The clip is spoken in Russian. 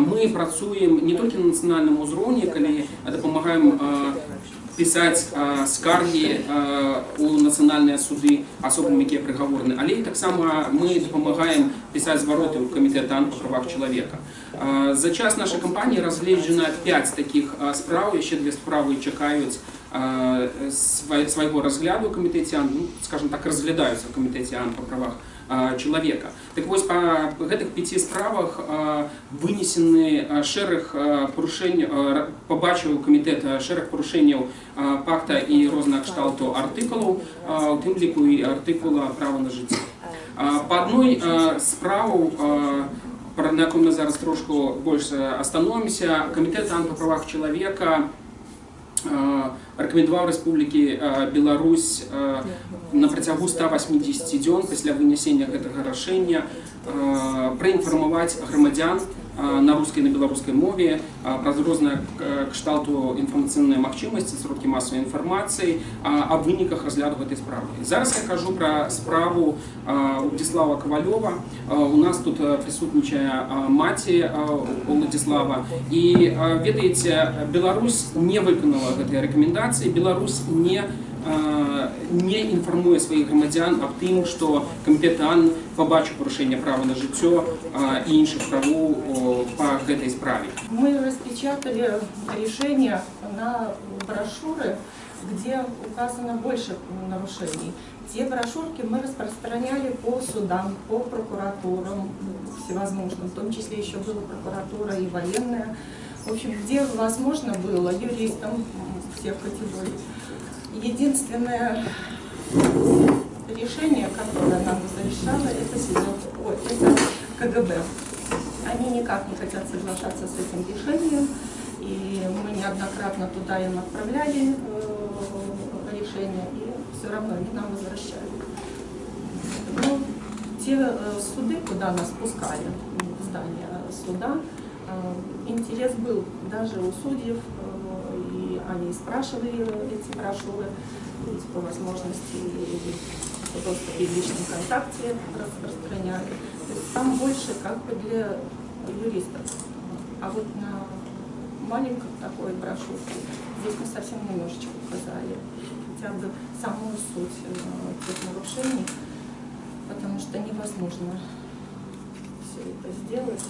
мы працуем не толькі на нацыянальным узроўні калі дапамагаем пісаць скаргі у нацыянальныя суды асобам якія прыгаворны але і таксама мы дапамагаем пісаць звароты ў камітэт по правах чалавека за час нашай кампаніі разгледжана 5 таких спраў яшчэ две справы чакаюць свайго разгляду ў камітэце ну, скажем так разглядаюцца ў камітэце ан па правах чалавека. Так вось па гэтых пяці справах вынесены шэраг парушэнняў пабачыў камітэт шэраг парушэнняў пакта і розных кшталту артыкулаў, у тым ліку і артыкула права на жыццё. Па адной справу на якой мы зараз трошку больш астановімся, камітэт па правах чалавека рэкамендаваў рэспублікі Беларусь на працягу 180 дзён пасля вынесення гэтага рашэння праінфармаваць грамадзян на рускай на беларускай мове праз розныя кшталту інфармацыйныя магчымасці сродкі масавай інфармацыі о выніках разгляду гэтай справы зараз я кажу пра справу Удзіслава кавалёва у нас тут прысутнічае маці Уладзіслава і ведаеце Беларусь не выканала гэтыя рэкамендацыі Беларусь не не інфармуе сваіх грамадзян аб тым, што кампетан побачыў парушэнне права на жыццё і іншых правоў па гэтай справе. Мы распечатали решение на брошюры, где указано больше нарушений. Те брошюрки мы распространяли по судам, по прокуратурам всевозможным, в том числе еще была прокуратура и военная. В общем, где возможно было юристам всех категорий. Единственное решение, которое нам разрешало, это, ой, это КГБ. Они никак не хотят соглашаться с этим решением, и мы неоднократно туда им отправляли э, решение, и все равно они нам возвращали. Но ну, те э, суды, куда нас пускали, здание суда, э, интерес был даже у судьев, они спрашивали эти брошюры, по возможности в доступе в личном контакте распространяли. То есть там больше как бы для юристов. А вот на маленькой такой брошюрке здесь мы совсем немножечко указали хотя бы саму суть э, тех нарушений, потому что невозможно все это сделать.